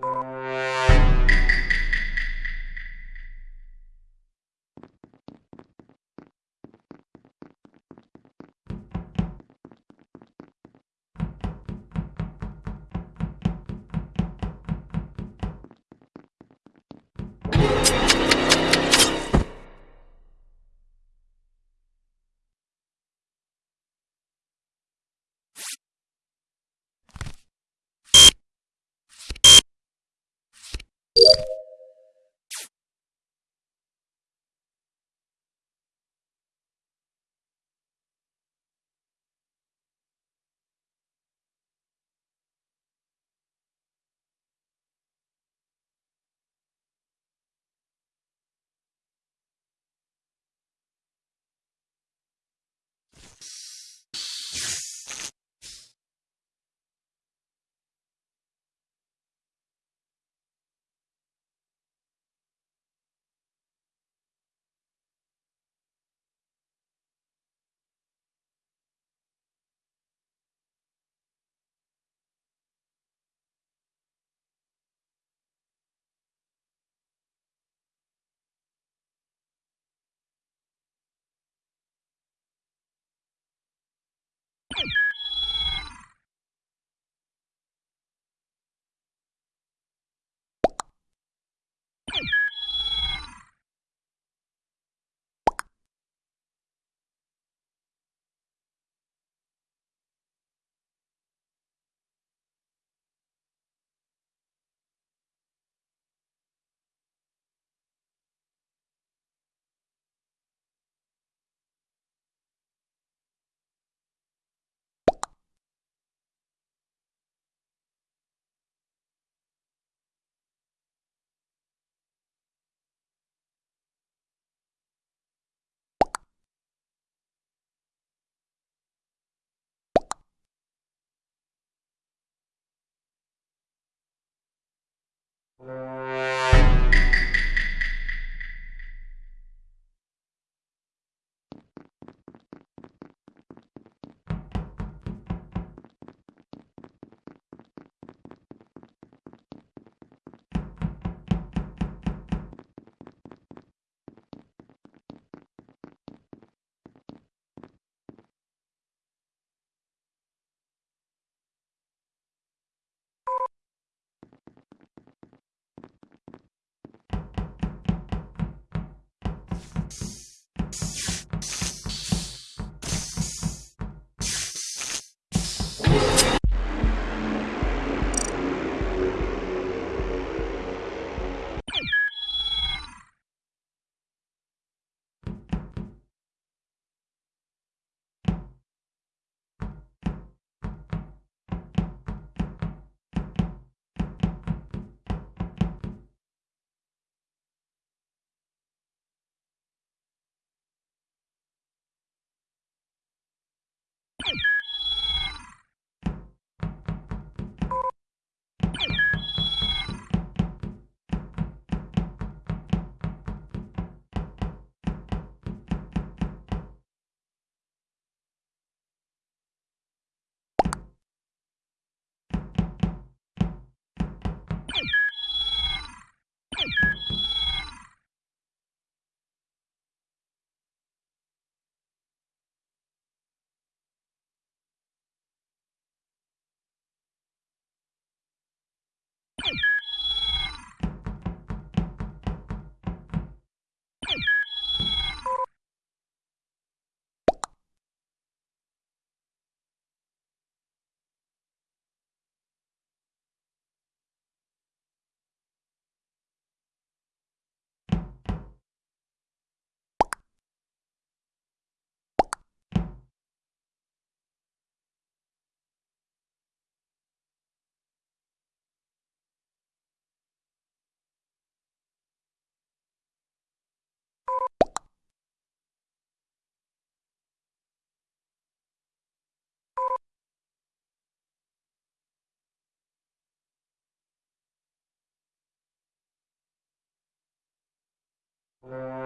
you Yeah. Uh...